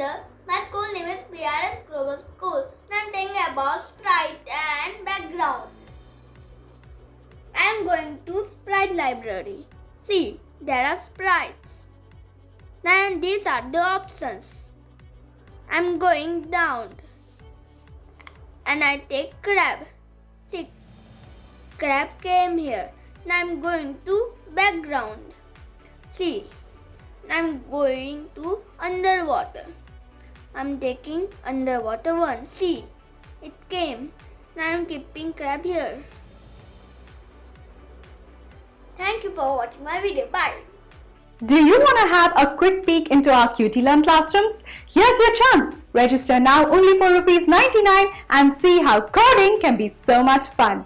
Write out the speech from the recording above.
My school name is PRS Grover School. Nothing about Sprite and background. I am going to Sprite library. See, there are sprites. Now these are the options. I am going down. And I take crab. See, crab came here. Now I'm going to background. See, I'm going to underwater. I'm taking underwater one. See, it came. Now I'm keeping crab here. Thank you for watching my video. Bye. Do you want to have a quick peek into our QT Learn classrooms? Here's your chance. Register now only for rupees 99 and see how coding can be so much fun.